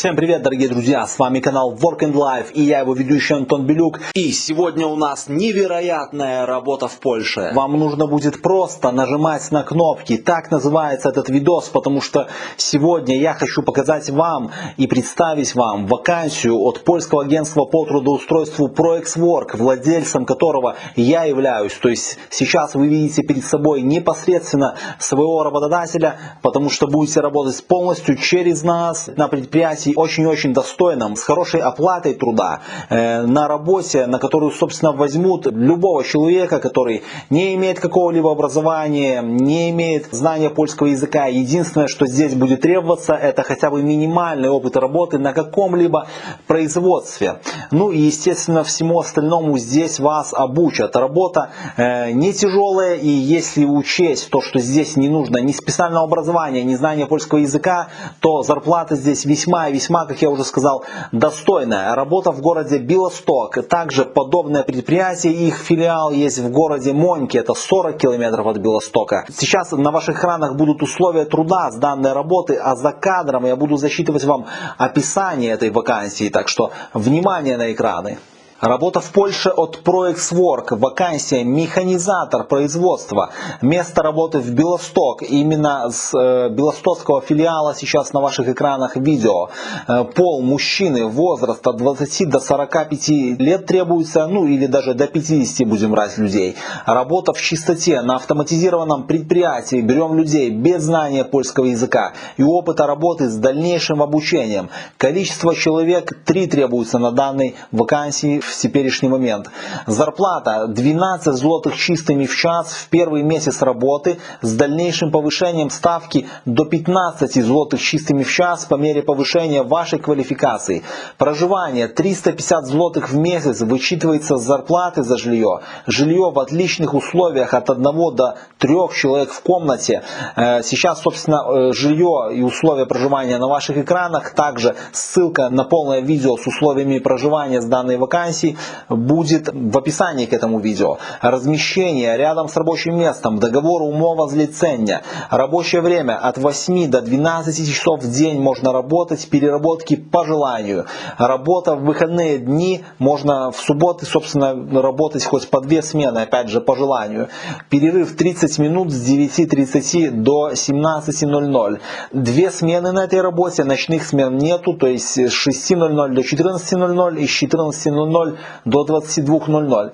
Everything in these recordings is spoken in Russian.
Всем привет, дорогие друзья! С вами канал Work and Life и я его ведущий Антон Белюк. И сегодня у нас невероятная работа в Польше. Вам нужно будет просто нажимать на кнопки. Так называется этот видос, потому что сегодня я хочу показать вам и представить вам вакансию от польского агентства по трудоустройству ProExWork, владельцем которого я являюсь. То есть сейчас вы видите перед собой непосредственно своего работодателя, потому что будете работать полностью через нас на предприятии предприятии очень-очень достойном, с хорошей оплатой труда, э, на работе, на которую, собственно, возьмут любого человека, который не имеет какого-либо образования, не имеет знания польского языка. Единственное, что здесь будет требоваться, это хотя бы минимальный опыт работы на каком-либо производстве. Ну и, естественно, всему остальному здесь вас обучат. Работа э, не тяжелая, и если учесть то, что здесь не нужно ни специального образования, ни знания польского языка, то зарплата здесь весьма весьма, как я уже сказал, достойная. Работа в городе Белосток. Также подобное предприятие, их филиал есть в городе Моньки, это 40 километров от Белостока. Сейчас на ваших экранах будут условия труда с данной работы, а за кадром я буду засчитывать вам описание этой вакансии. Так что внимание на экраны. Работа в Польше от ProExWork, вакансия механизатор производства, место работы в Белосток, именно с э, белостокского филиала сейчас на ваших экранах видео. Э, пол мужчины, возраст от 20 до 45 лет требуется, ну или даже до 50 будем брать людей. Работа в чистоте, на автоматизированном предприятии, берем людей без знания польского языка и опыта работы с дальнейшим обучением. Количество человек 3 требуется на данной вакансии в теперешний момент. Зарплата 12 злотых чистыми в час в первый месяц работы с дальнейшим повышением ставки до 15 злотых чистыми в час по мере повышения вашей квалификации. Проживание 350 злотых в месяц вычитывается с зарплаты за жилье. Жилье в отличных условиях от 1 до 3 человек в комнате. Э, сейчас, собственно, э, жилье и условия проживания на ваших экранах. Также ссылка на полное видео с условиями проживания с данной вакансии вакансий будет в описании к этому видео. Размещение рядом с рабочим местом, договор умова злицения, рабочее время от 8 до 12 часов в день можно работать, переработки по желанию. Работа в выходные дни, можно в субботы, собственно, работать хоть по две смены, опять же, по желанию. Перерыв 30 минут с 9.30 до 17.00. Две смены на этой работе, ночных смен нету, то есть с 6.00 до 14.00 и с 14.00 до 22.00.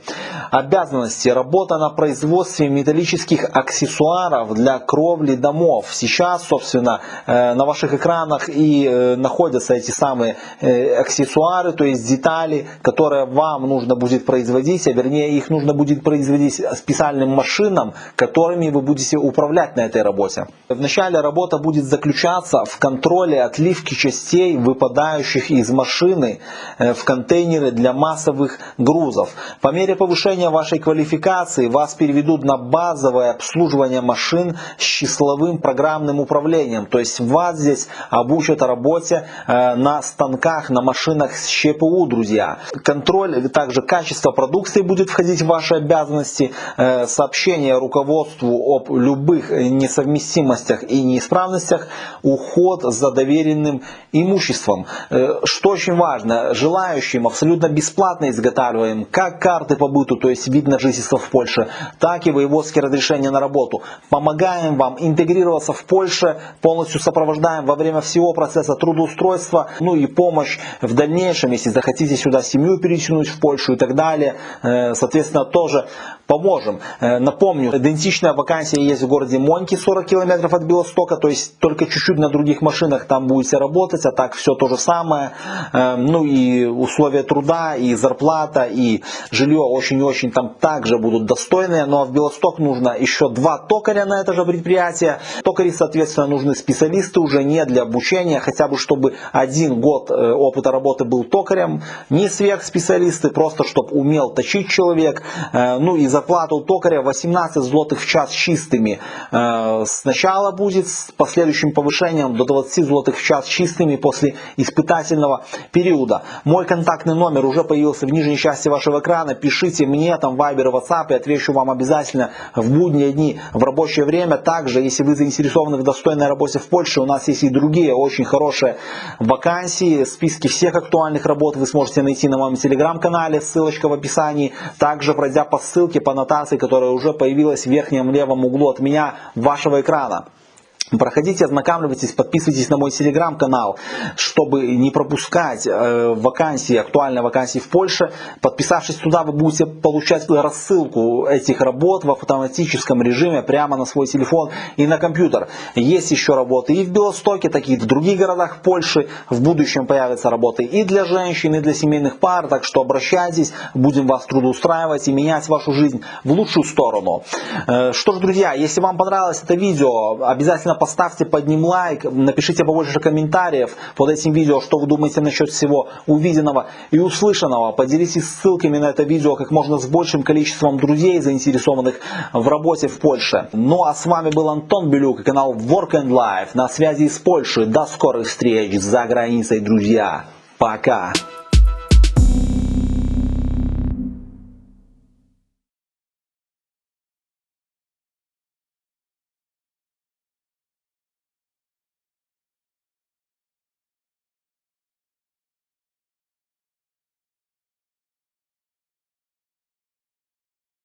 Обязанности. Работа на производстве металлических аксессуаров для кровли домов. Сейчас, собственно, э, на ваших экранах и э, находятся эти самые э, аксессуары, то есть детали, которые вам нужно будет производить, а вернее их нужно будет производить специальным машинам, которыми вы будете управлять на этой работе. Вначале работа будет заключаться в контроле отливки частей, выпадающих из машины в контейнеры для масс массовых грузов. По мере повышения вашей квалификации вас переведут на базовое обслуживание машин с числовым программным управлением. То есть вас здесь обучат работе э, на станках, на машинах с ЧПУ, друзья. Контроль, также качество продукции будет входить в ваши обязанности. Э, сообщение руководству об любых несовместимостях и неисправностях. Уход за доверенным имуществом. Э, что очень важно, желающим абсолютно бесплатно бесплатно изготавливаем как карты по быту, то есть вид на жительство в Польше, так и воеводские разрешения на работу. Помогаем вам интегрироваться в Польше, полностью сопровождаем во время всего процесса трудоустройства, ну и помощь в дальнейшем, если захотите сюда семью перетянуть в Польшу и так далее. Э, соответственно, тоже поможем. Э, напомню, идентичная вакансия есть в городе Моньки, 40 километров от Белостока, то есть только чуть-чуть на других машинах там будете работать, а так все то же самое. Э, ну и условия труда, и зарплата, и жилье очень-очень там также будут достойные, но в Белосток нужно еще два токаря на это же предприятие. Токари, соответственно, нужны специалисты уже не для обучения, хотя бы чтобы один год э, опыта работы был токарем, не сверхспециалисты, просто чтобы умел точить человек, ну и зарплата у токаря 18 злотых в час чистыми. Э, Сначала будет с последующим повышением до 20 злотых в час чистыми после испытательного периода. Мой контактный номер уже появился в нижней части вашего экрана. Пишите мне там Viber, WhatsApp, я отвечу вам обязательно в будние дни, в рабочее время. Также, если вы заинтересованы в достойной работе в Польше, у нас есть и другие очень хорошие вакансии. Списки всех актуальных работ вы сможете найти на моем телеграм-канале, ссылочка в описании. Также пройдя по ссылке, по нотации, которая уже появилась в верхнем левом углу от меня, вашего экрана. Проходите, ознакомьтесь, подписывайтесь на мой телеграм-канал, чтобы не пропускать э, вакансии, актуальные вакансии в Польше. Подписавшись туда, вы будете получать рассылку этих работ в автоматическом режиме прямо на свой телефон и на компьютер. Есть еще работы и в Белостоке, такие в других городах Польши. В будущем появятся работы и для женщин, и для семейных пар, так что обращайтесь, будем вас трудоустраивать и менять вашу жизнь в лучшую сторону. Э, что ж, друзья, если вам понравилось это видео, обязательно поставьте под ним лайк, напишите побольше комментариев под этим видео, что вы думаете насчет всего увиденного и услышанного. Поделитесь ссылками на это видео как можно с большим количеством друзей, заинтересованных в работе в Польше. Ну а с вами был Антон Белюк и канал Work and Life на связи из Польши. До скорых встреч за границей, друзья. Пока.